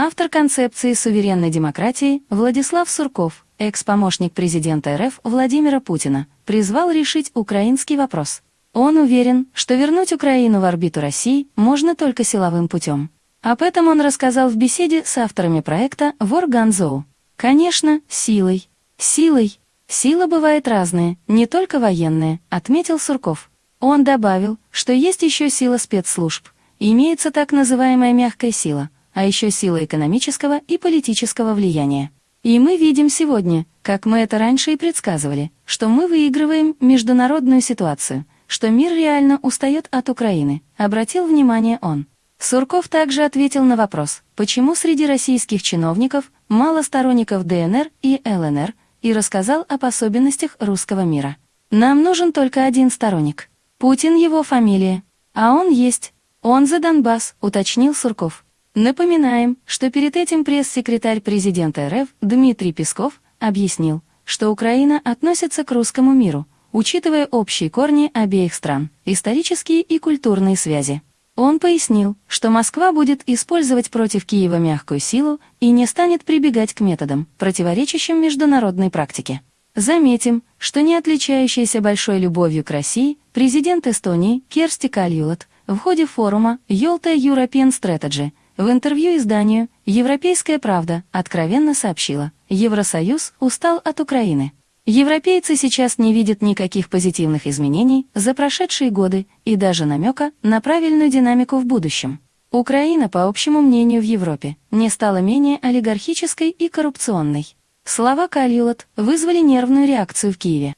Автор концепции суверенной демократии Владислав Сурков, экс-помощник президента РФ Владимира Путина, призвал решить украинский вопрос. Он уверен, что вернуть Украину в орбиту России можно только силовым путем. Об этом он рассказал в беседе с авторами проекта «Вор Ганзоу». Конечно, силой. Силой. Сила бывает разная, не только военная, отметил Сурков. Он добавил, что есть еще сила спецслужб, имеется так называемая мягкая сила, а еще сила экономического и политического влияния. И мы видим сегодня, как мы это раньше и предсказывали, что мы выигрываем международную ситуацию, что мир реально устает от Украины, обратил внимание он. Сурков также ответил на вопрос, почему среди российских чиновников мало сторонников ДНР и ЛНР, и рассказал об особенностях русского мира. Нам нужен только один сторонник. Путин его фамилия. А он есть. Он за Донбасс, уточнил Сурков. Напоминаем, что перед этим пресс-секретарь президента РФ Дмитрий Песков объяснил, что Украина относится к русскому миру, учитывая общие корни обеих стран, исторические и культурные связи. Он пояснил, что Москва будет использовать против Киева мягкую силу и не станет прибегать к методам, противоречащим международной практике. Заметим, что не отличающаяся большой любовью к России, президент Эстонии Керсти Кальюлат в ходе форума Yolta European Strategy в интервью изданию «Европейская правда» откровенно сообщила, Евросоюз устал от Украины. Европейцы сейчас не видят никаких позитивных изменений за прошедшие годы и даже намека на правильную динамику в будущем. Украина, по общему мнению в Европе, не стала менее олигархической и коррупционной. Слова Кальюлот вызвали нервную реакцию в Киеве.